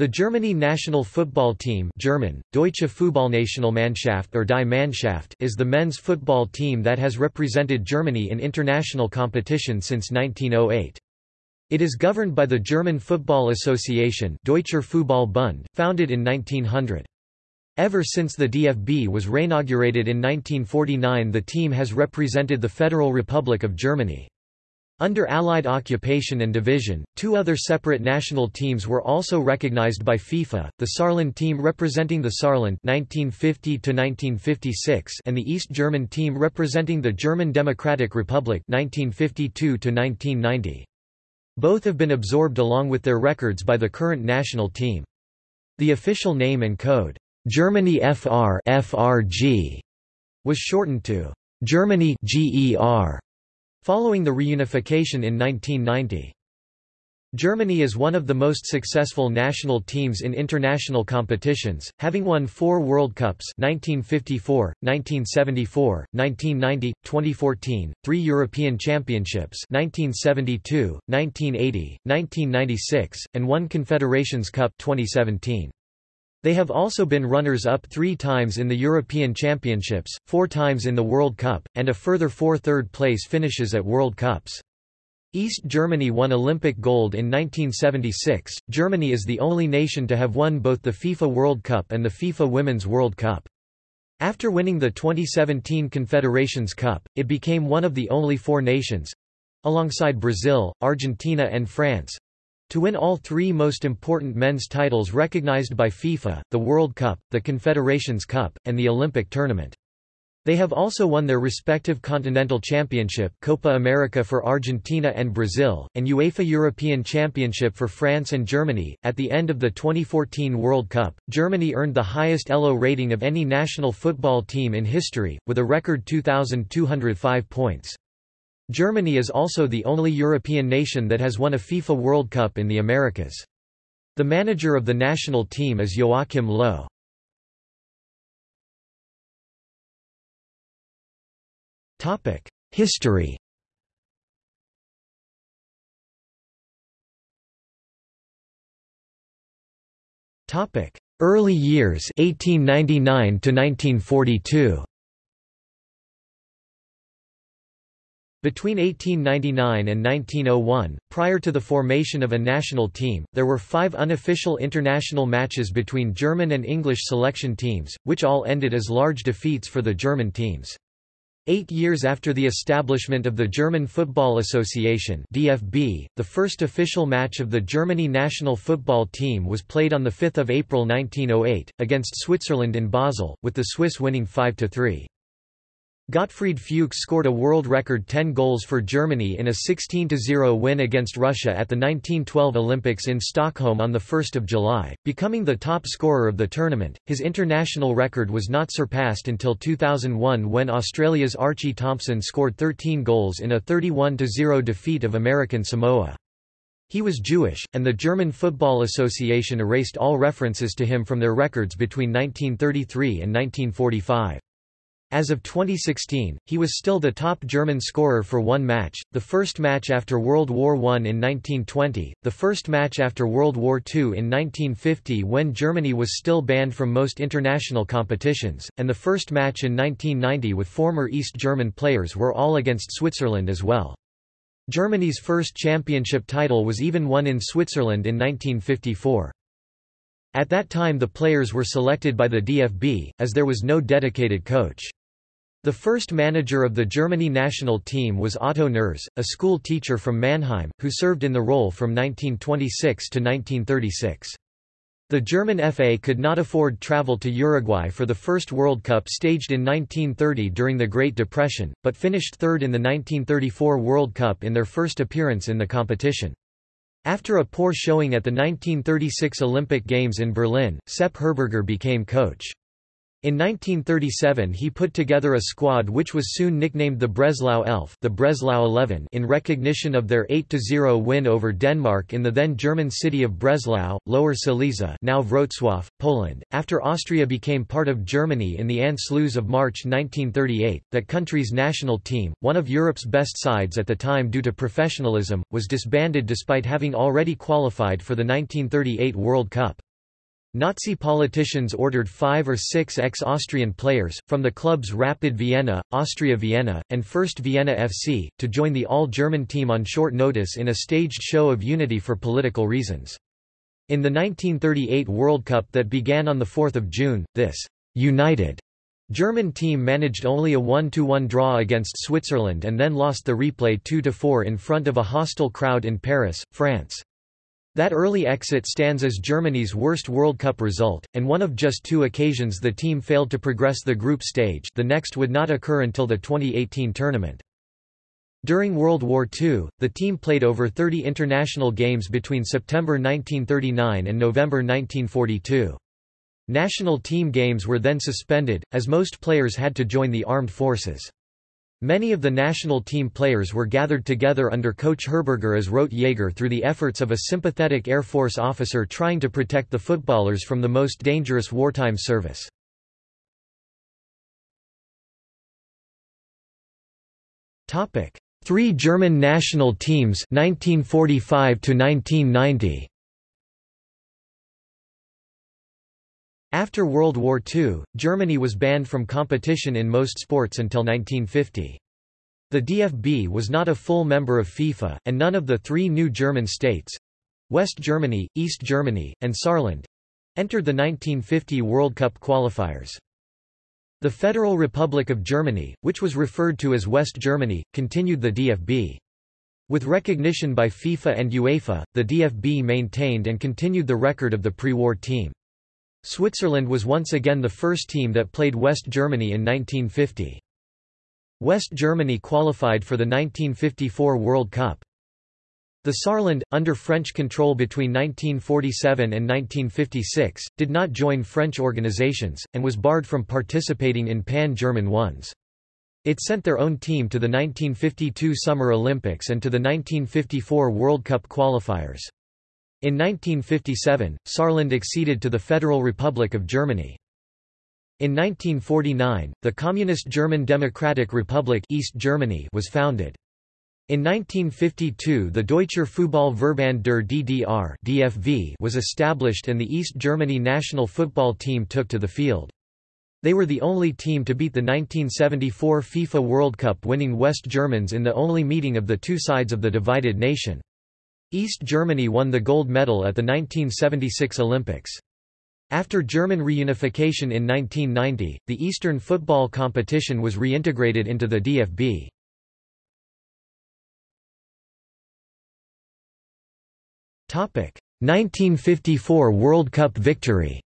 The Germany national football team German, Deutsche Fußballnationalmannschaft or Die Mannschaft is the men's football team that has represented Germany in international competition since 1908. It is governed by the German Football Association Deutscher Fußballbund, founded in 1900. Ever since the DFB was reinaugurated in 1949 the team has represented the Federal Republic of Germany. Under Allied occupation and division, two other separate national teams were also recognized by FIFA, the Saarland team representing the Saarland 1950 and the East German team representing the German Democratic Republic 1952 -1990. Both have been absorbed along with their records by the current national team. The official name and code, Germany FR FRG, was shortened to Germany GER Following the reunification in 1990. Germany is one of the most successful national teams in international competitions, having won four World Cups 1954, 1974, 1990, 2014, three European Championships 1972, 1980, 1996, and one Confederations Cup 2017. They have also been runners-up three times in the European Championships, four times in the World Cup, and a further four third-place finishes at World Cups. East Germany won Olympic gold in 1976. Germany is the only nation to have won both the FIFA World Cup and the FIFA Women's World Cup. After winning the 2017 Confederations Cup, it became one of the only four nations alongside Brazil, Argentina, and France to win all three most important men's titles recognized by FIFA, the World Cup, the Confederations Cup, and the Olympic tournament. They have also won their respective Continental Championship Copa America for Argentina and Brazil, and UEFA European Championship for France and Germany. At the end of the 2014 World Cup, Germany earned the highest ELO rating of any national football team in history, with a record 2,205 points. Germany is also the only European nation that has won a FIFA World Cup in the Americas. The manager of the national team is Joachim Löw. History Early years 1899 to 1942 Between 1899 and 1901, prior to the formation of a national team, there were five unofficial international matches between German and English selection teams, which all ended as large defeats for the German teams. Eight years after the establishment of the German Football Association DFB, the first official match of the Germany national football team was played on 5 April 1908, against Switzerland in Basel, with the Swiss winning 5–3. Gottfried Fuchs scored a world record 10 goals for Germany in a 16-0 win against Russia at the 1912 Olympics in Stockholm on 1 July, becoming the top scorer of the tournament. His international record was not surpassed until 2001 when Australia's Archie Thompson scored 13 goals in a 31-0 defeat of American Samoa. He was Jewish, and the German Football Association erased all references to him from their records between 1933 and 1945. As of 2016, he was still the top German scorer for one match, the first match after World War I in 1920, the first match after World War II in 1950 when Germany was still banned from most international competitions, and the first match in 1990 with former East German players were all against Switzerland as well. Germany's first championship title was even won in Switzerland in 1954. At that time the players were selected by the DFB, as there was no dedicated coach. The first manager of the Germany national team was Otto Nerz, a school teacher from Mannheim, who served in the role from 1926 to 1936. The German FA could not afford travel to Uruguay for the first World Cup staged in 1930 during the Great Depression, but finished third in the 1934 World Cup in their first appearance in the competition. After a poor showing at the 1936 Olympic Games in Berlin, Sepp Herberger became coach. In 1937 he put together a squad which was soon nicknamed the Breslau Elf the Breslau 11 in recognition of their 8–0 win over Denmark in the then German city of Breslau, Lower Silesia now Wrocław, Poland. After Austria became part of Germany in the Anschluss of March 1938, that country's national team, one of Europe's best sides at the time due to professionalism, was disbanded despite having already qualified for the 1938 World Cup. Nazi politicians ordered five or six ex-Austrian players, from the clubs Rapid Vienna, Austria Vienna, and First Vienna FC, to join the all-German team on short notice in a staged show of unity for political reasons. In the 1938 World Cup that began on 4 June, this «united» German team managed only a 1–1 draw against Switzerland and then lost the replay 2–4 in front of a hostile crowd in Paris, France. That early exit stands as Germany's worst World Cup result, and one of just two occasions the team failed to progress the group stage the next would not occur until the 2018 tournament. During World War II, the team played over 30 international games between September 1939 and November 1942. National team games were then suspended, as most players had to join the armed forces. Many of the national team players were gathered together under coach Herberger as Rotjäger through the efforts of a sympathetic Air Force officer trying to protect the footballers from the most dangerous wartime service. Three German national teams 1945 to 1990 After World War II, Germany was banned from competition in most sports until 1950. The DFB was not a full member of FIFA, and none of the three new German states—West Germany, East Germany, and Saarland—entered the 1950 World Cup qualifiers. The Federal Republic of Germany, which was referred to as West Germany, continued the DFB. With recognition by FIFA and UEFA, the DFB maintained and continued the record of the pre-war team. Switzerland was once again the first team that played West Germany in 1950. West Germany qualified for the 1954 World Cup. The Saarland, under French control between 1947 and 1956, did not join French organizations, and was barred from participating in pan-German ones. It sent their own team to the 1952 Summer Olympics and to the 1954 World Cup qualifiers. In 1957, Saarland acceded to the Federal Republic of Germany. In 1949, the Communist German Democratic Republic East Germany was founded. In 1952 the Deutscher Fußball-Verband der DDR DFV was established and the East Germany national football team took to the field. They were the only team to beat the 1974 FIFA World Cup winning West Germans in the only meeting of the two sides of the divided nation. East Germany won the gold medal at the 1976 Olympics. After German reunification in 1990, the Eastern football competition was reintegrated into the DFB. Topic: 1954 World Cup victory.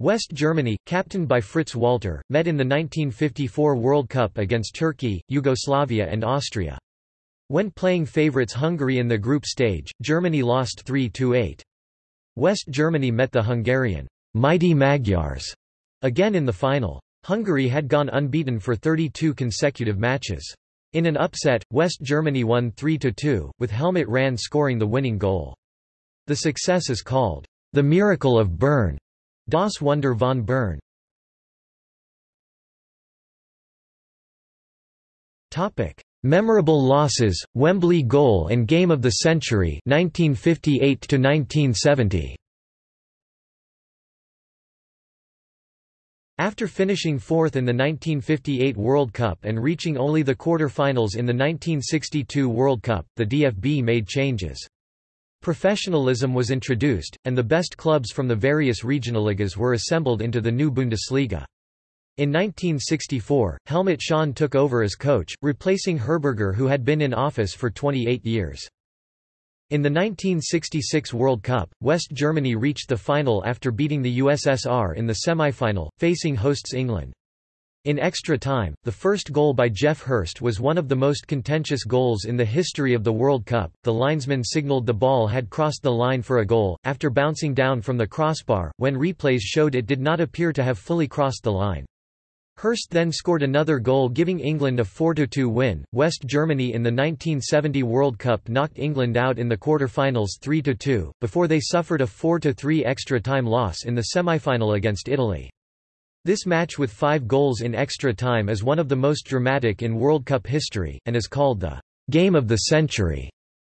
West Germany, captained by Fritz Walter, met in the 1954 World Cup against Turkey, Yugoslavia and Austria. When playing favourites Hungary in the group stage, Germany lost 3–8. West Germany met the Hungarian Mighty Magyars again in the final. Hungary had gone unbeaten for 32 consecutive matches. In an upset, West Germany won 3–2, with Helmut Rahn scoring the winning goal. The success is called the Miracle of Bern, Das Wunder von Bern. Memorable losses, Wembley goal and game of the century 1958 to 1970. After finishing fourth in the 1958 World Cup and reaching only the quarter-finals in the 1962 World Cup, the DFB made changes. Professionalism was introduced, and the best clubs from the various regionalligas were assembled into the new Bundesliga. In 1964, Helmut Schön took over as coach, replacing Herberger who had been in office for 28 years. In the 1966 World Cup, West Germany reached the final after beating the USSR in the semi-final, facing hosts England. In extra time, the first goal by Geoff Hurst was one of the most contentious goals in the history of the World Cup. The linesman signaled the ball had crossed the line for a goal, after bouncing down from the crossbar, when replays showed it did not appear to have fully crossed the line. Hurst then scored another goal giving England a 4–2 win. West Germany in the 1970 World Cup knocked England out in the quarter-finals 3–2, before they suffered a 4–3 extra-time loss in the semi-final against Italy. This match with five goals in extra time is one of the most dramatic in World Cup history, and is called the «game of the century»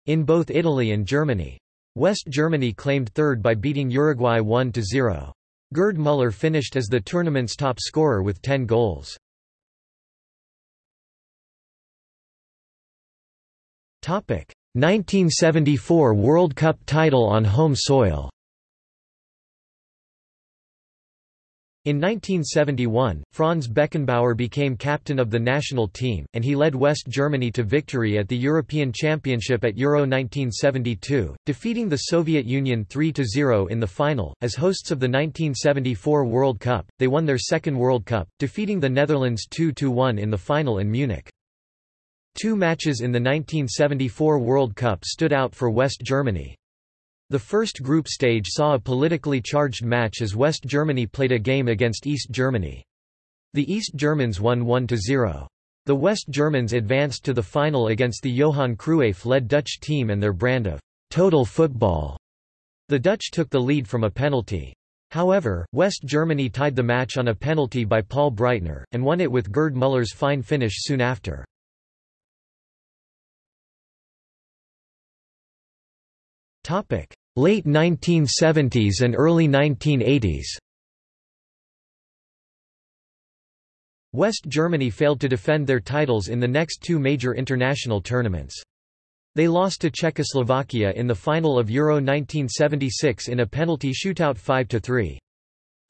in both Italy and Germany. West Germany claimed third by beating Uruguay 1–0. Gerd Müller finished as the tournament's top scorer with 10 goals. Topic: 1974 World Cup title on home soil In 1971, Franz Beckenbauer became captain of the national team, and he led West Germany to victory at the European Championship at Euro 1972, defeating the Soviet Union 3–0 in the final. As hosts of the 1974 World Cup, they won their second World Cup, defeating the Netherlands 2–1 in the final in Munich. Two matches in the 1974 World Cup stood out for West Germany. The first group stage saw a politically charged match as West Germany played a game against East Germany. The East Germans won 1–0. The West Germans advanced to the final against the Johan Cruyff-led Dutch team and their brand of «total football». The Dutch took the lead from a penalty. However, West Germany tied the match on a penalty by Paul Breitner, and won it with Gerd Müller's fine finish soon after. Late 1970s and early 1980s West Germany failed to defend their titles in the next two major international tournaments. They lost to Czechoslovakia in the final of Euro 1976 in a penalty shootout 5–3.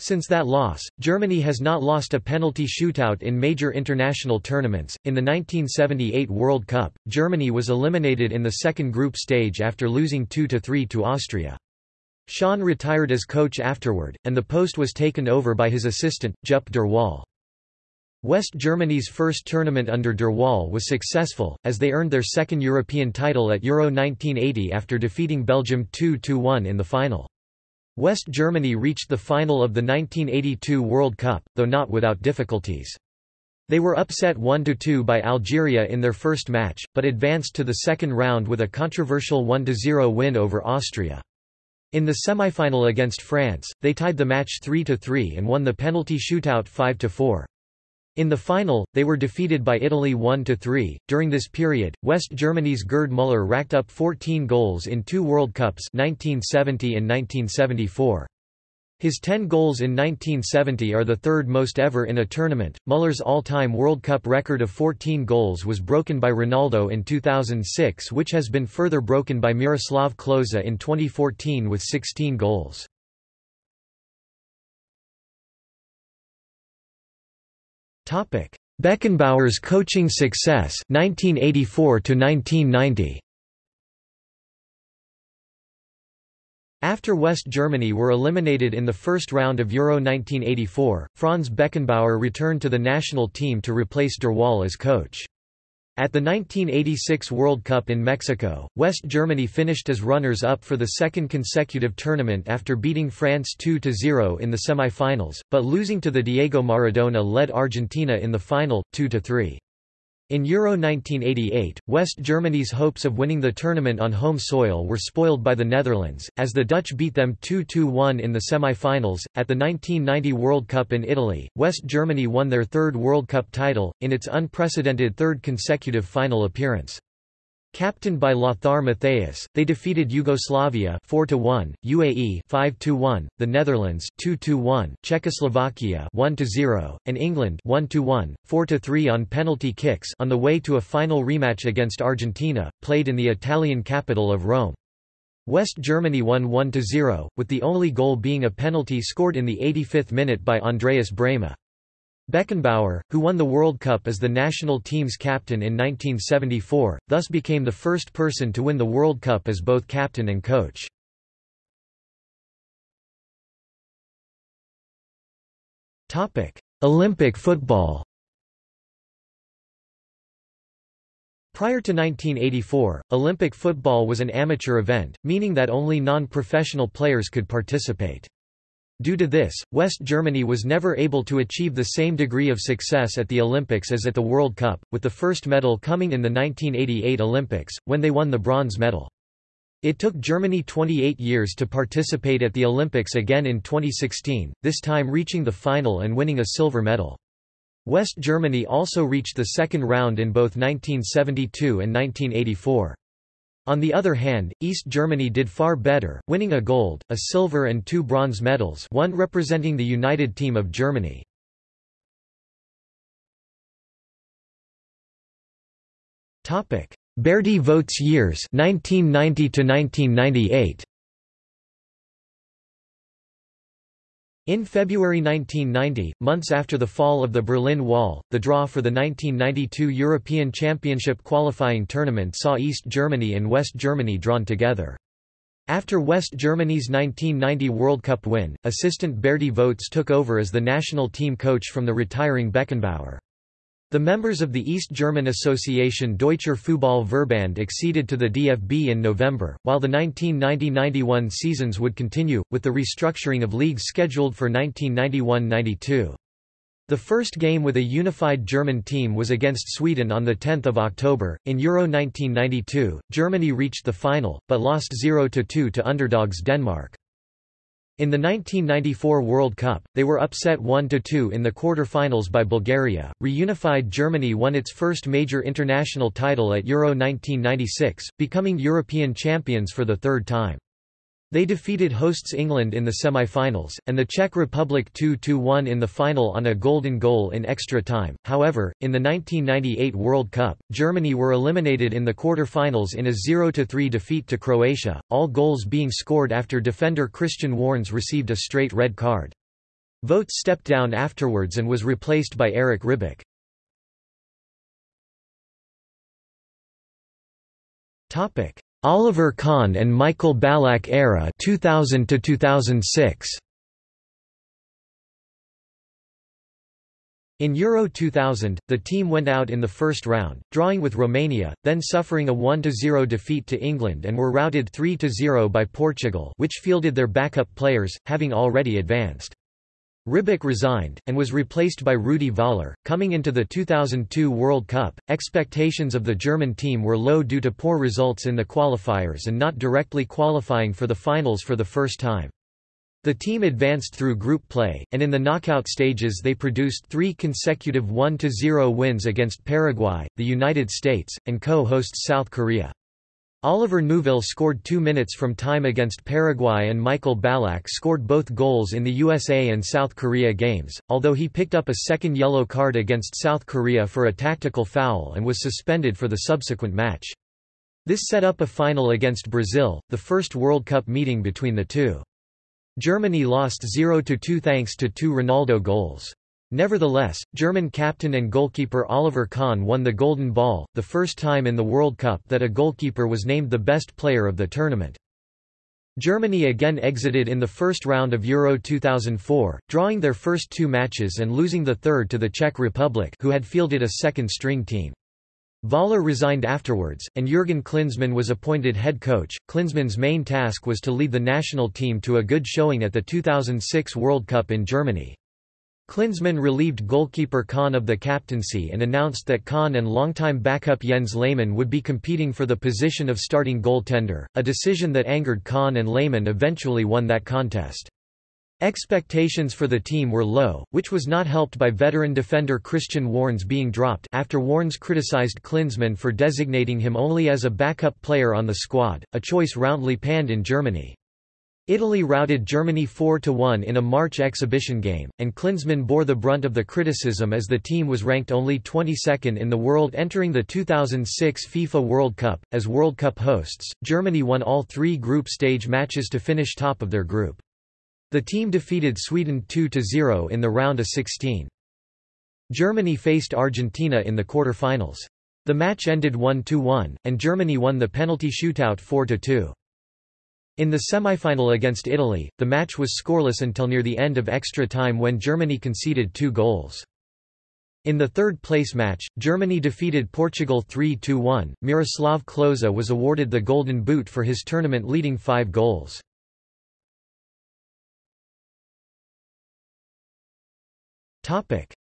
Since that loss, Germany has not lost a penalty shootout in major international tournaments. In the 1978 World Cup, Germany was eliminated in the second group stage after losing 2-3 to Austria. Schön retired as coach afterward, and the post was taken over by his assistant, Jupp Derwall. West Germany's first tournament under Derwall was successful, as they earned their second European title at Euro 1980 after defeating Belgium 2–1 in the final. West Germany reached the final of the 1982 World Cup, though not without difficulties. They were upset 1–2 by Algeria in their first match, but advanced to the second round with a controversial 1–0 win over Austria. In the semifinal against France, they tied the match 3–3 and won the penalty shootout 5–4. In the final, they were defeated by Italy 1–3. During this period, West Germany's Gerd Müller racked up 14 goals in two World Cups 1970 and 1974. His 10 goals in 1970 are the third most ever in a tournament. Müller's all-time World Cup record of 14 goals was broken by Ronaldo in 2006 which has been further broken by Miroslav Klose in 2014 with 16 goals. Topic: Beckenbauer's coaching success 1984 to 1990. After West Germany were eliminated in the first round of Euro 1984, Franz Beckenbauer returned to the national team to replace Derwall as coach. At the 1986 World Cup in Mexico, West Germany finished as runners-up for the second consecutive tournament after beating France 2–0 in the semi-finals, but losing to the Diego Maradona-led Argentina in the final, 2–3. In Euro 1988, West Germany's hopes of winning the tournament on home soil were spoiled by the Netherlands, as the Dutch beat them 2–1 in the semi-finals. At the 1990 World Cup in Italy, West Germany won their third World Cup title, in its unprecedented third consecutive final appearance. Captained by Lothar Matthäus, they defeated Yugoslavia 4-1, UAE 5-1, the Netherlands 2-1, Czechoslovakia 1-0, and England 1-1, 4-3 on penalty kicks on the way to a final rematch against Argentina, played in the Italian capital of Rome. West Germany won 1-0, with the only goal being a penalty scored in the 85th minute by Andreas Brehme. Beckenbauer, who won the World Cup as the national team's captain in 1974, thus became the first person to win the World Cup as both captain and coach. Olympic football Prior to 1984, Olympic football was an amateur event, meaning that only non-professional players could participate. Due to this, West Germany was never able to achieve the same degree of success at the Olympics as at the World Cup, with the first medal coming in the 1988 Olympics, when they won the bronze medal. It took Germany 28 years to participate at the Olympics again in 2016, this time reaching the final and winning a silver medal. West Germany also reached the second round in both 1972 and 1984. On the other hand, East Germany did far better, winning a gold, a silver and two bronze medals one representing the United Team of Germany. Berti Vogts years 1990 to 1998 In February 1990, months after the fall of the Berlin Wall, the draw for the 1992 European Championship qualifying tournament saw East Germany and West Germany drawn together. After West Germany's 1990 World Cup win, assistant Berti Vogts took over as the national team coach from the retiring Beckenbauer. The members of the East German Association Deutscher Fußball-Verband acceded to the DFB in November, while the 1990–91 seasons would continue, with the restructuring of leagues scheduled for 1991–92. The first game with a unified German team was against Sweden on 10 October. In Euro 1992, Germany reached the final, but lost 0–2 to underdogs Denmark. In the 1994 World Cup, they were upset 1–2 in the quarter-finals by Bulgaria. Reunified Germany won its first major international title at Euro 1996, becoming European champions for the third time. They defeated hosts England in the semi-finals, and the Czech Republic 2–1 in the final on a golden goal in extra time. However, in the 1998 World Cup, Germany were eliminated in the quarter-finals in a 0–3 defeat to Croatia, all goals being scored after defender Christian Wörns received a straight red card. Vogts stepped down afterwards and was replaced by Erich Ribbeck. Topic: Oliver Kahn and Michael Ballack era 2000 to 2006 In Euro 2000, the team went out in the first round, drawing with Romania, then suffering a 1–0 defeat to England and were routed 3–0 by Portugal which fielded their backup players, having already advanced. Ribbeck resigned, and was replaced by Rudi Völler. Coming into the 2002 World Cup, expectations of the German team were low due to poor results in the qualifiers and not directly qualifying for the finals for the first time. The team advanced through group play, and in the knockout stages they produced three consecutive 1–0 wins against Paraguay, the United States, and co-hosts South Korea. Oliver Neuville scored two minutes from time against Paraguay and Michael Ballack scored both goals in the USA and South Korea games, although he picked up a second yellow card against South Korea for a tactical foul and was suspended for the subsequent match. This set up a final against Brazil, the first World Cup meeting between the two. Germany lost 0–2 thanks to two Ronaldo goals. Nevertheless, German captain and goalkeeper Oliver Kahn won the Golden Ball, the first time in the World Cup that a goalkeeper was named the best player of the tournament. Germany again exited in the first round of Euro 2004, drawing their first two matches and losing the third to the Czech Republic who had fielded a second-string team. Völler resigned afterwards, and Jürgen Klinsmann was appointed head coach. Klinsmann's main task was to lead the national team to a good showing at the 2006 World Cup in Germany. Klinsmann relieved goalkeeper Kahn of the captaincy and announced that Kahn and longtime backup Jens Lehmann would be competing for the position of starting goaltender, a decision that angered Kahn and Lehmann eventually won that contest. Expectations for the team were low, which was not helped by veteran defender Christian Wörns being dropped after Wörns criticized Klinsmann for designating him only as a backup player on the squad, a choice roundly panned in Germany. Italy routed Germany 4–1 in a March exhibition game, and Klinsmann bore the brunt of the criticism as the team was ranked only 22nd in the world entering the 2006 FIFA World Cup. As World Cup hosts, Germany won all three group stage matches to finish top of their group. The team defeated Sweden 2–0 in the round of 16. Germany faced Argentina in the quarter-finals. The match ended 1–1, and Germany won the penalty shootout 4–2. In the semifinal against Italy, the match was scoreless until near the end of extra time when Germany conceded two goals. In the third-place match, Germany defeated Portugal 3–1. Miroslav Klose was awarded the Golden Boot for his tournament-leading five goals.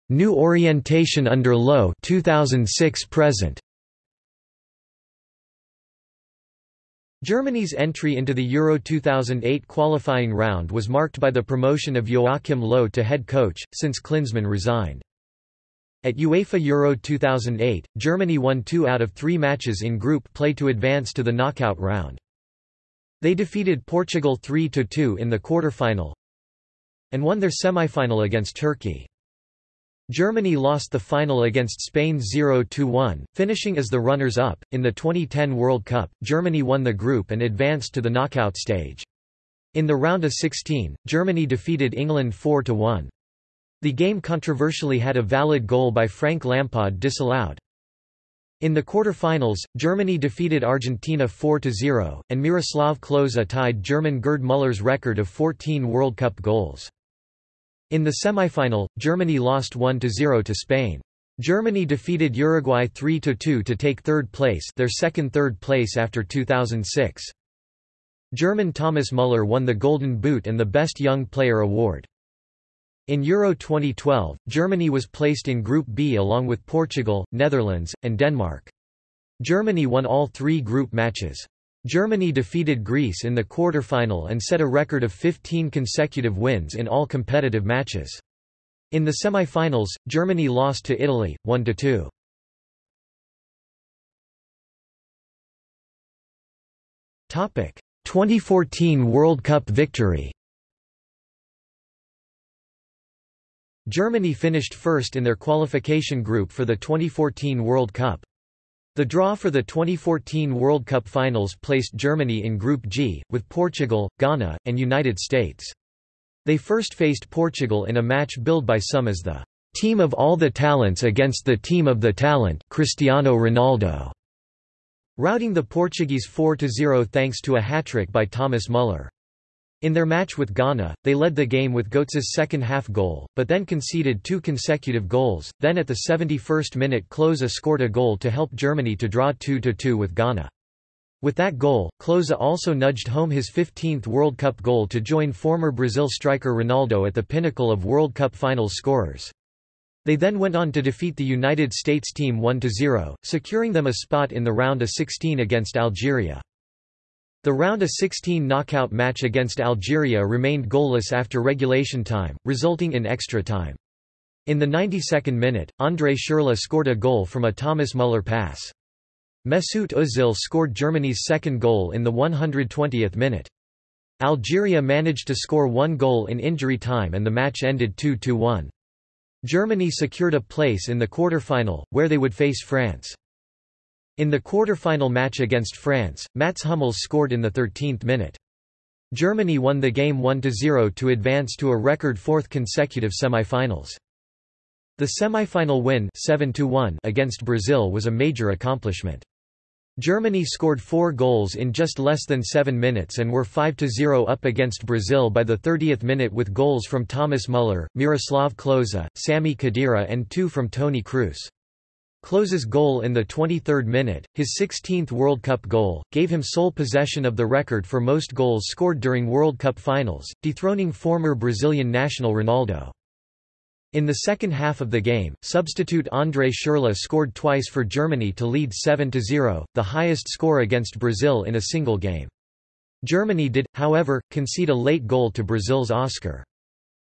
New orientation under Löw 2006 present. Germany's entry into the Euro 2008 qualifying round was marked by the promotion of Joachim Löw to head coach, since Klinsmann resigned. At UEFA Euro 2008, Germany won two out of three matches in group play to advance to the knockout round. They defeated Portugal 3–2 in the quarter-final and won their semi-final against Turkey. Germany lost the final against Spain 0–1, finishing as the runners-up. In the 2010 World Cup, Germany won the group and advanced to the knockout stage. In the round of 16, Germany defeated England 4–1. The game controversially had a valid goal by Frank Lampard disallowed. In the quarter-finals, Germany defeated Argentina 4–0, and Miroslav Klose tied German Gerd Müller's record of 14 World Cup goals. In the semi-final, Germany lost 1–0 to Spain. Germany defeated Uruguay 3–2 to take third place their second third place after 2006. German Thomas Müller won the Golden Boot and the Best Young Player award. In Euro 2012, Germany was placed in Group B along with Portugal, Netherlands, and Denmark. Germany won all three group matches. Germany defeated Greece in the quarter-final and set a record of 15 consecutive wins in all competitive matches. In the semi-finals, Germany lost to Italy, 1–2. Topic: 2014 World Cup victory. Germany finished first in their qualification group for the 2014 World Cup. The draw for the 2014 World Cup finals placed Germany in Group G, with Portugal, Ghana, and United States. They first faced Portugal in a match billed by some as the team of all the talents against the team of the talent Cristiano Ronaldo, routing the Portuguese 4–0 thanks to a hat-trick by Thomas Müller. In their match with Ghana, they led the game with Götze's second-half goal, but then conceded two consecutive goals. Then at the 71st minute Klose scored a goal to help Germany to draw 2–2 with Ghana. With that goal, Klose also nudged home his 15th World Cup goal to join former Brazil striker Ronaldo at the pinnacle of World Cup finals scorers. They then went on to defeat the United States team 1–0, securing them a spot in the round of 16 against Algeria. The round of 16 knockout match against Algeria remained goalless after regulation time, resulting in extra time. In the 92nd minute, André Schürrle scored a goal from a Thomas Müller pass. Mesut Özil scored Germany's second goal in the 120th minute. Algeria managed to score one goal in injury time and the match ended 2–1. Germany secured a place in the quarter-final, where they would face France. In the quarter-final match against France, Mats Hummels scored in the 13th minute. Germany won the game 1–0 to advance to a record fourth consecutive semi-finals. The semi-final win 7 against Brazil was a major accomplishment. Germany scored four goals in just less than seven minutes and were 5–0 up against Brazil by the 30th minute with goals from Thomas Müller, Miroslav Klose, Sami Khedira and two from Toni Kroos. Klose's goal in the 23rd minute, his 16th World Cup goal, gave him sole possession of the record for most goals scored during World Cup finals, dethroning former Brazilian national Ronaldo. In the second half of the game, substitute André Schürrle scored twice for Germany to lead 7–0, the highest score against Brazil in a single game. Germany did, however, concede a late goal to Brazil's Oscar.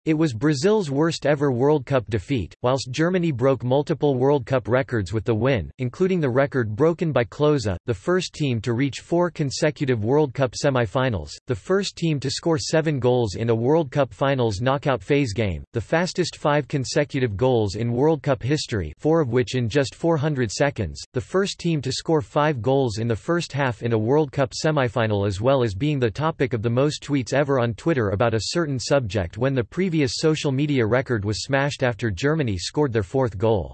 It was Brazil's worst ever World Cup defeat, whilst Germany broke multiple World Cup records with the win, including the record broken by Klose, the first team to reach four consecutive World Cup semi-finals, the first team to score seven goals in a World Cup finals knockout phase game, the fastest five consecutive goals in World Cup history four of which in just 400 seconds, the first team to score five goals in the first half in a World Cup semifinal as well as being the topic of the most tweets ever on Twitter about a certain subject when the previous previous social media record was smashed after Germany scored their fourth goal.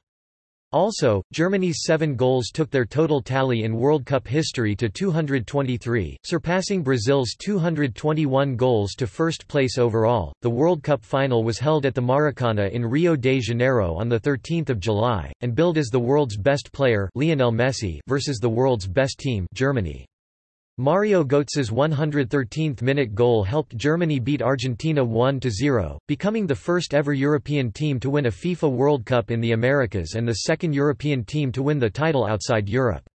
Also, Germany's seven goals took their total tally in World Cup history to 223, surpassing Brazil's 221 goals to first place overall. The World Cup final was held at the Maracana in Rio de Janeiro on the 13th of July, and billed as the world's best player Lionel Messi versus the world's best team Germany. Mario Götze's 113th-minute goal helped Germany beat Argentina 1–0, becoming the first ever European team to win a FIFA World Cup in the Americas and the second European team to win the title outside Europe.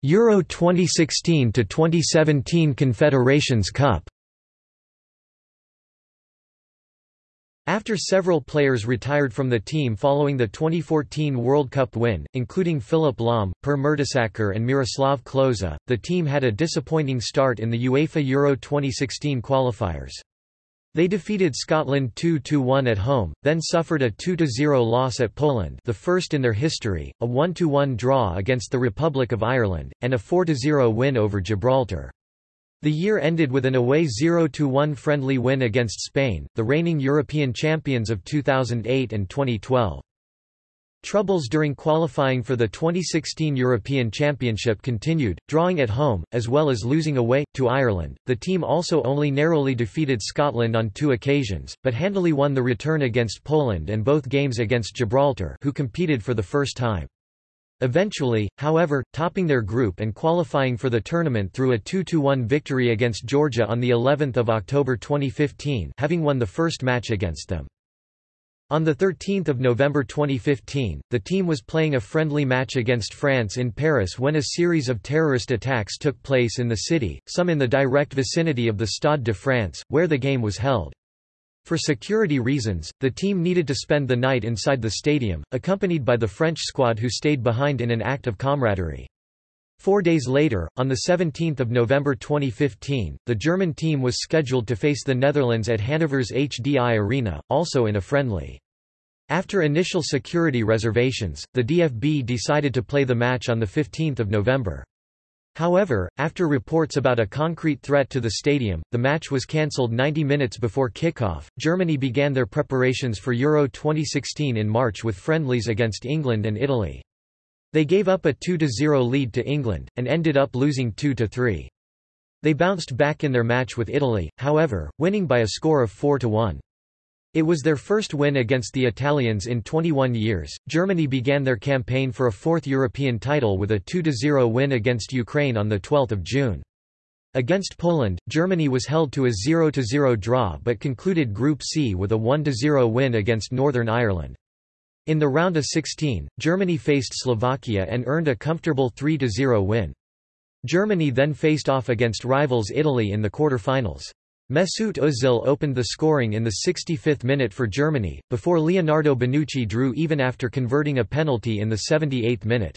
Euro 2016 to 2017 Confederations Cup After several players retired from the team following the 2014 World Cup win, including Philipp Lahm, Per Mertesacker and Miroslav Klose, the team had a disappointing start in the UEFA Euro 2016 qualifiers. They defeated Scotland 2–1 at home, then suffered a 2–0 loss at Poland the first in their history, a 1–1 draw against the Republic of Ireland, and a 4–0 win over Gibraltar. The year ended with an away 0–1 friendly win against Spain, the reigning European champions of 2008 and 2012. Troubles during qualifying for the 2016 European Championship continued, drawing at home, as well as losing away, to Ireland. The team also only narrowly defeated Scotland on two occasions, but handily won the return against Poland and both games against Gibraltar who competed for the first time. Eventually, however, topping their group and qualifying for the tournament through a 2–1 victory against Georgia on of October 2015 having won the first match against them. On 13 November 2015, the team was playing a friendly match against France in Paris when a series of terrorist attacks took place in the city, some in the direct vicinity of the Stade de France, where the game was held. For security reasons, the team needed to spend the night inside the stadium, accompanied by the French squad who stayed behind in an act of camaraderie. Four days later, on 17 November 2015, the German team was scheduled to face the Netherlands at Hanover's HDI Arena, also in a friendly. After initial security reservations, the DFB decided to play the match on 15 November. However, after reports about a concrete threat to the stadium, the match was cancelled 90 minutes before kickoff. Germany began their preparations for Euro 2016 in March with friendlies against England and Italy. They gave up a 2–0 lead to England, and ended up losing 2–3. They bounced back in their match with Italy, however, winning by a score of 4–1. It was their first win against the Italians in 21 years. Germany began their campaign for a fourth European title with a 2–0 win against Ukraine on 12 June. Against Poland, Germany was held to a 0–0 draw but concluded Group C with a 1–0 win against Northern Ireland. In the round of 16, Germany faced Slovakia and earned a comfortable 3–0 win. Germany then faced off against rivals Italy in the quarter-finals. Mesut Özil opened the scoring in the 65th minute for Germany, before Leonardo Bonucci drew even after converting a penalty in the 78th minute.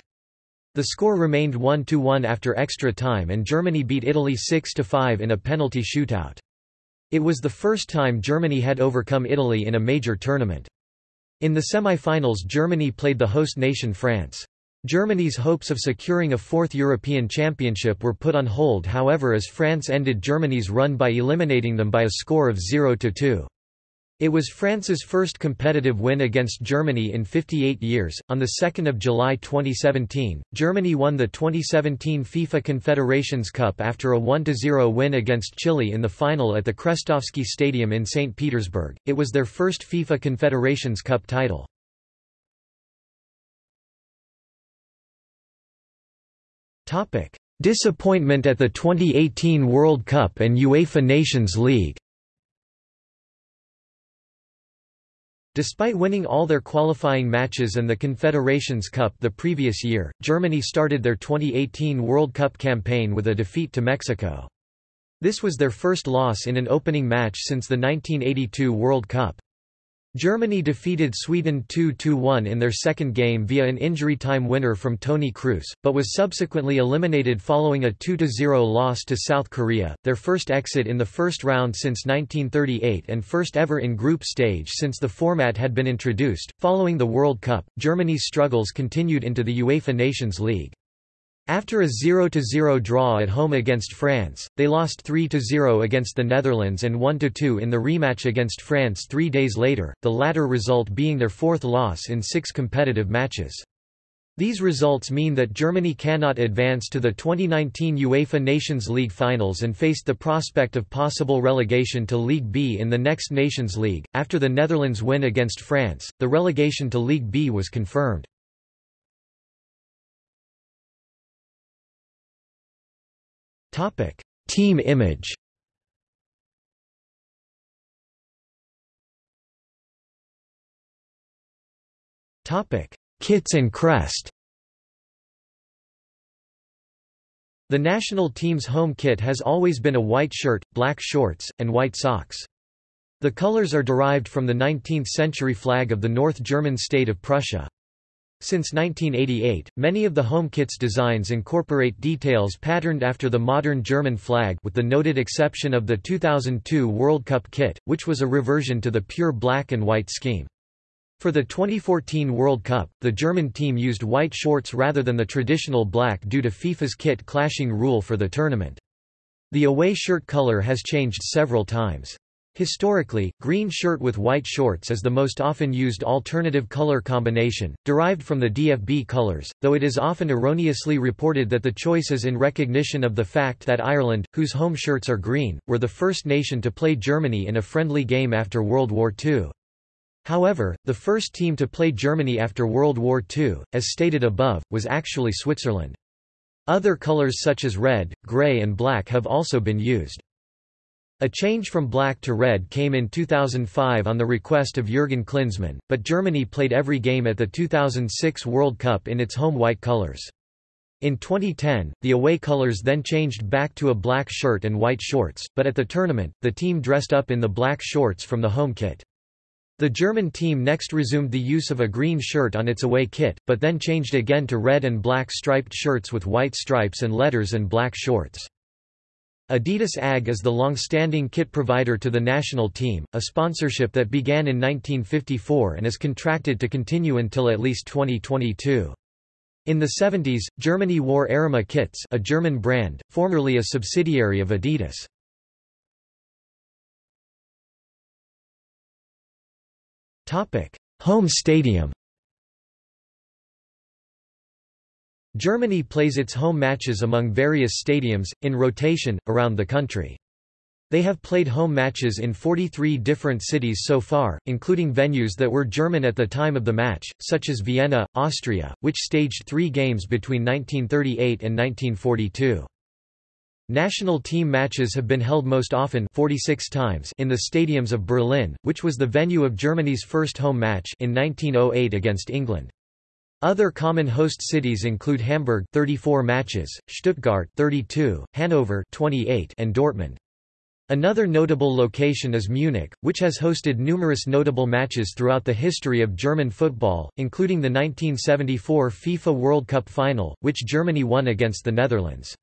The score remained 1–1 after extra time and Germany beat Italy 6–5 in a penalty shootout. It was the first time Germany had overcome Italy in a major tournament. In the semi-finals Germany played the host nation France. Germany's hopes of securing a fourth European championship were put on hold however as France ended Germany's run by eliminating them by a score of 0–2. It was France's first competitive win against Germany in 58 years. On the 2nd of July 2017, Germany won the 2017 FIFA Confederations Cup after a 1-0 win against Chile in the final at the Krestovsky Stadium in St. Petersburg. It was their first FIFA Confederations Cup title. Topic: Disappointment at the 2018 World Cup and UEFA Nations League. Despite winning all their qualifying matches and the Confederations Cup the previous year, Germany started their 2018 World Cup campaign with a defeat to Mexico. This was their first loss in an opening match since the 1982 World Cup. Germany defeated Sweden 2–1 in their second game via an injury-time winner from Toni Kroos, but was subsequently eliminated following a 2–0 loss to South Korea, their first exit in the first round since 1938 and first ever in group stage since the format had been introduced. Following the World Cup, Germany's struggles continued into the UEFA Nations League. After a 0–0 draw at home against France, they lost 3–0 against the Netherlands and 1–2 in the rematch against France three days later, the latter result being their fourth loss in six competitive matches. These results mean that Germany cannot advance to the 2019 UEFA Nations League finals and faced the prospect of possible relegation to League B in the next Nations League. After the Netherlands win against France, the relegation to League B was confirmed. Topic: Team image. Topic: Kits and crest. The national team's home kit has always been a white shirt, black shorts, and white socks. The colors are derived from the 19th-century flag of the North German state of Prussia. Since 1988, many of the home kit's designs incorporate details patterned after the modern German flag with the noted exception of the 2002 World Cup kit, which was a reversion to the pure black and white scheme. For the 2014 World Cup, the German team used white shorts rather than the traditional black due to FIFA's kit clashing rule for the tournament. The away shirt color has changed several times. Historically, green shirt with white shorts is the most often used alternative color combination, derived from the DFB colors, though it is often erroneously reported that the choice is in recognition of the fact that Ireland, whose home shirts are green, were the first nation to play Germany in a friendly game after World War II. However, the first team to play Germany after World War II, as stated above, was actually Switzerland. Other colors such as red, grey and black have also been used. A change from black to red came in 2005 on the request of Jürgen Klinsmann, but Germany played every game at the 2006 World Cup in its home white colors. In 2010, the away colors then changed back to a black shirt and white shorts, but at the tournament, the team dressed up in the black shorts from the home kit. The German team next resumed the use of a green shirt on its away kit, but then changed again to red and black striped shirts with white stripes and letters and black shorts. Adidas AG is the long-standing kit provider to the national team, a sponsorship that began in 1954 and is contracted to continue until at least 2022. In the 70s, Germany wore Erima kits a German brand, formerly a subsidiary of Adidas. Home stadium Germany plays its home matches among various stadiums, in rotation, around the country. They have played home matches in 43 different cities so far, including venues that were German at the time of the match, such as Vienna, Austria, which staged three games between 1938 and 1942. National team matches have been held most often 46 times in the stadiums of Berlin, which was the venue of Germany's first home match in 1908 against England. Other common host cities include Hamburg 34 matches, Stuttgart 32, Hanover 28 and Dortmund. Another notable location is Munich, which has hosted numerous notable matches throughout the history of German football, including the 1974 FIFA World Cup final, which Germany won against the Netherlands.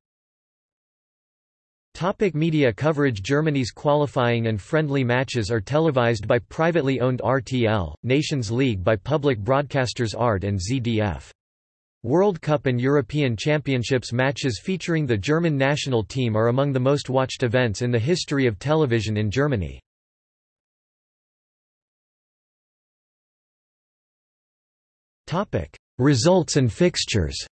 Topic media coverage Germany's qualifying and friendly matches are televised by privately owned RTL, Nations League by public broadcasters ARD and ZDF. World Cup and European Championships matches featuring the German national team are among the most watched events in the history of television in Germany. Results and fixtures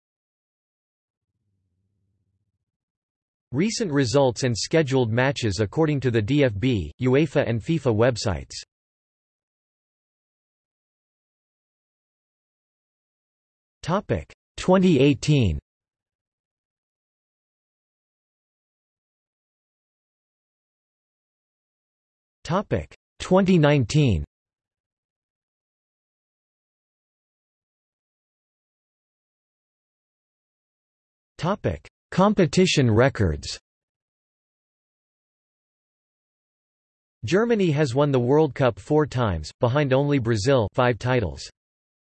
Recent results and scheduled matches according to the DFB, UEFA and FIFA websites. Topic 2018. Topic 2019. Topic Competition records Germany has won the World Cup four times, behind only Brazil five titles.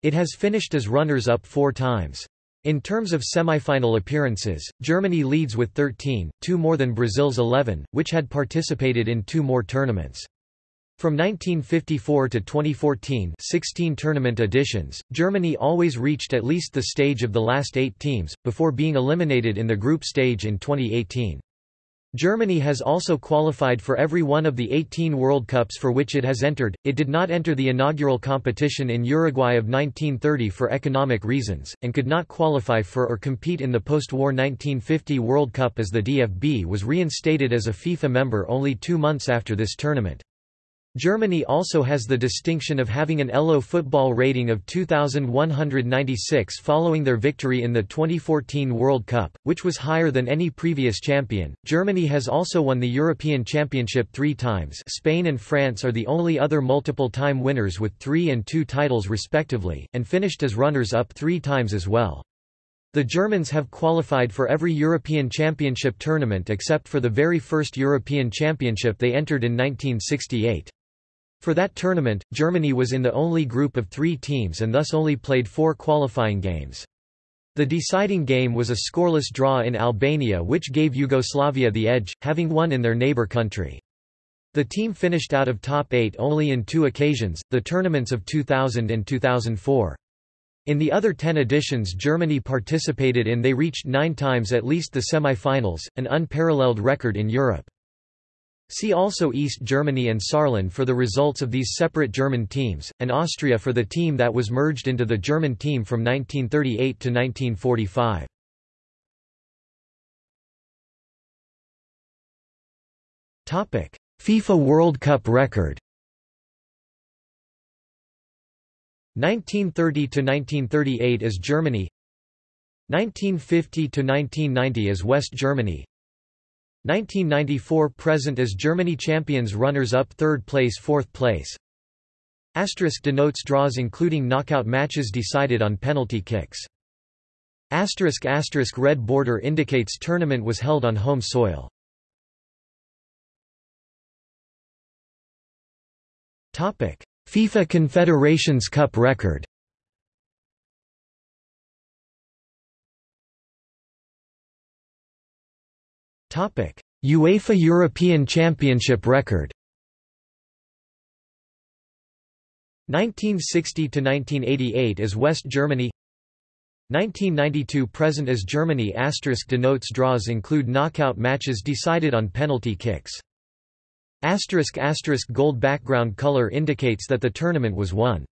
It has finished as runners-up four times. In terms of semi-final appearances, Germany leads with 13, two more than Brazil's 11, which had participated in two more tournaments. From 1954 to 2014 16 tournament editions, Germany always reached at least the stage of the last eight teams, before being eliminated in the group stage in 2018. Germany has also qualified for every one of the 18 World Cups for which it has entered. It did not enter the inaugural competition in Uruguay of 1930 for economic reasons, and could not qualify for or compete in the post-war 1950 World Cup as the DFB was reinstated as a FIFA member only two months after this tournament. Germany also has the distinction of having an ELO football rating of 2,196 following their victory in the 2014 World Cup, which was higher than any previous champion. Germany has also won the European Championship three times. Spain and France are the only other multiple time winners with three and two titles respectively, and finished as runners up three times as well. The Germans have qualified for every European Championship tournament except for the very first European Championship they entered in 1968. For that tournament, Germany was in the only group of three teams and thus only played four qualifying games. The deciding game was a scoreless draw in Albania which gave Yugoslavia the edge, having won in their neighbour country. The team finished out of top eight only in two occasions, the tournaments of 2000 and 2004. In the other ten editions Germany participated in they reached nine times at least the semi-finals, an unparalleled record in Europe. See also East Germany and Saarland for the results of these separate German teams, and Austria for the team that was merged into the German team from 1938 to 1945. FIFA World Cup record. 1930 to 1938 as Germany. 1950 to 1990 as West Germany 1994 present as Germany champions runners up third place fourth place Asterisk denotes draws including knockout matches decided on penalty kicks. Asterisk asterisk red border indicates tournament was held on home soil. Topic: FIFA Confederations Cup record. UEFA European Championship record. 1960 to 1988 is West Germany 1992 present as Germany asterisk denotes draws include knockout matches decided on penalty kicks Asterisk asterisk gold background color indicates that the tournament was won.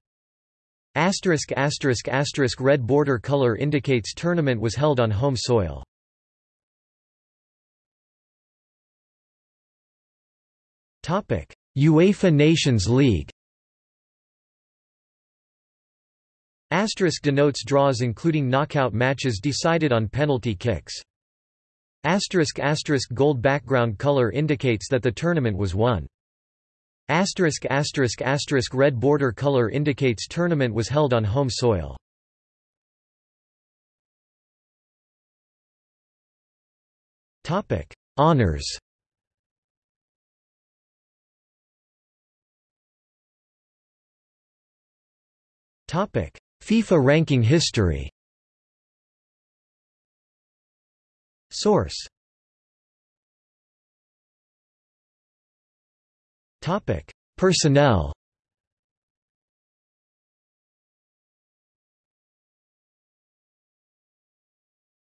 Asterisk asterisk asterisk red border color indicates tournament was held on home soil. UEFA Nations League. Asterisk denotes draws including knockout matches decided on penalty kicks. Asterisk asterisk gold background color indicates that the tournament was won. Asterisk asterisk asterisk red border color indicates tournament was held on home soil. Topic: Honors. FIFA ranking history. Source Topic: Personnel.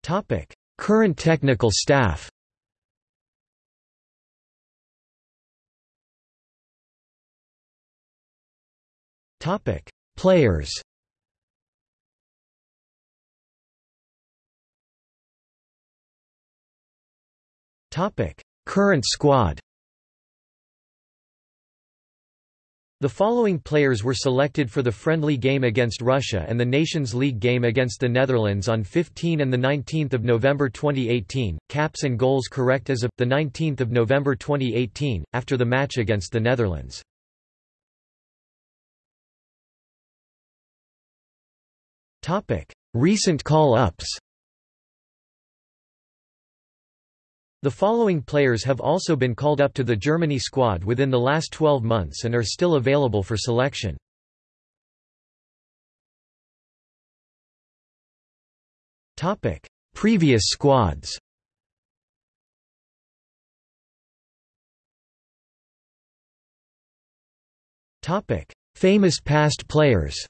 Topic: Current technical staff. Topic: Players. Current squad. The following players were selected for the friendly game against Russia and the Nations League game against the Netherlands on 15 and 19 November 2018, caps and goals correct as of, 19 November 2018, after the match against the Netherlands. Recent call-ups. The following players have also been called up to the Germany squad within the last 12 months and are still available for selection. Previous squads. Famous past players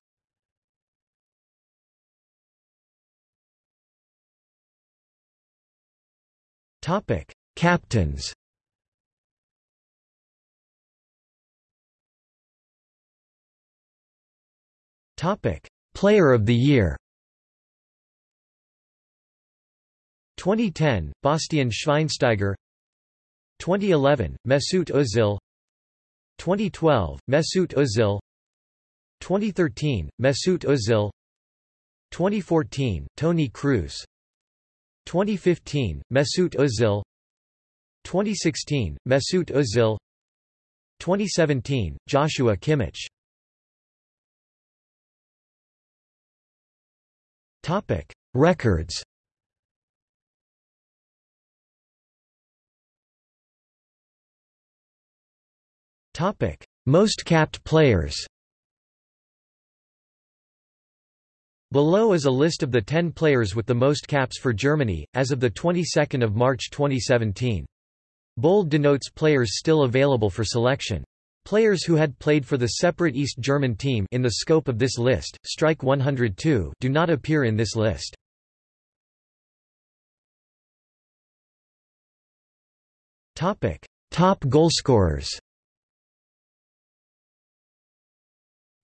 Topic: Captains. Topic: Player of the Year. 2010, Bastian Schweinsteiger. 2011, Mesut Özil 2012, Mesut Özil 2013, Mesut Özil 2014, Toni Kroos 2015, Mesut Özil 2016, Mesut Özil 2017, Joshua Kimmich. Topic: Records. Topic: Most capped players Below is a list of the 10 players with the most caps for Germany, as of the 22nd of March 2017. Bold denotes players still available for selection. Players who had played for the separate East German team in the scope of this list, strike 102, do not appear in this list. Topic: Top goalscorers.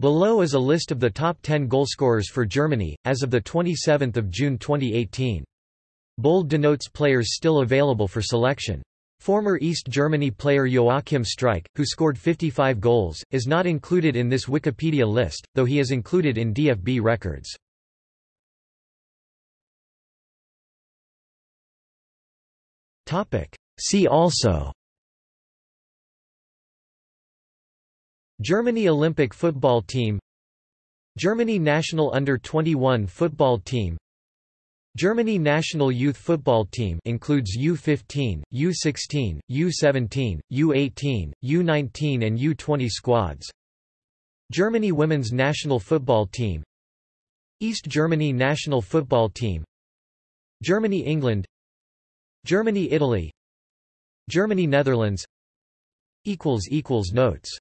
Below is a list of the top 10 goalscorers for Germany, as of 27 June 2018. Bold denotes players still available for selection. Former East Germany player Joachim Streich, who scored 55 goals, is not included in this Wikipedia list, though he is included in DFB records. See also Germany Olympic football team Germany national under-21 football team Germany national youth football team includes U15, U16, U17, U18, U19 and U20 squads. Germany women's national football team East Germany national football team Germany England Germany Italy Germany Netherlands equals equals Notes